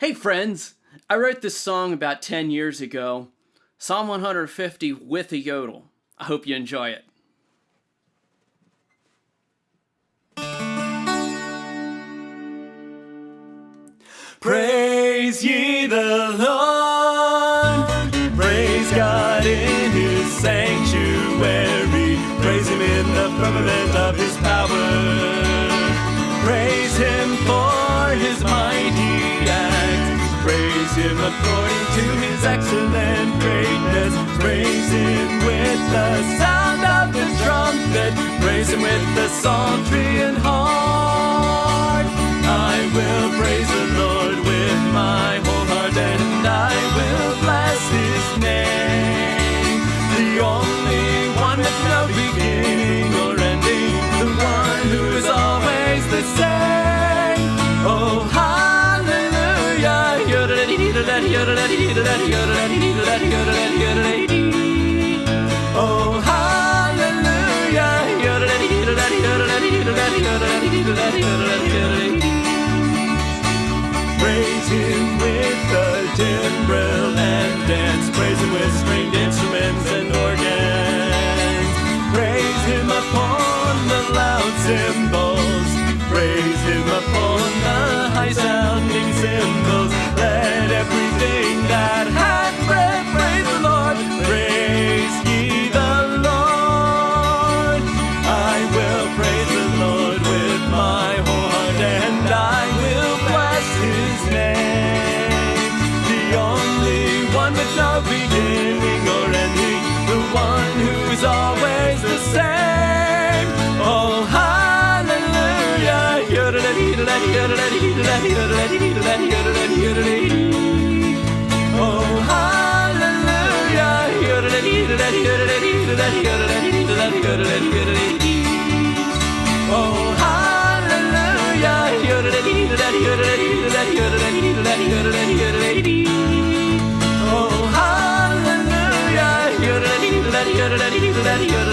Hey friends, I wrote this song about 10 years ago, Psalm 150 with a yodel. I hope you enjoy it. Praise ye the Lord, praise God in his sanctuary, praise him in the firmament of his power, praise him for his him according to his excellent greatness, praise him with the sound of the trumpet, praise him Oh, hallelujah. Praise him with the timbrel and dance. Praise him with no beginning or ending, the one who's always the same. Oh, hallelujah. Oh, hallelujah. Oh, hallelujah. Hallelujah.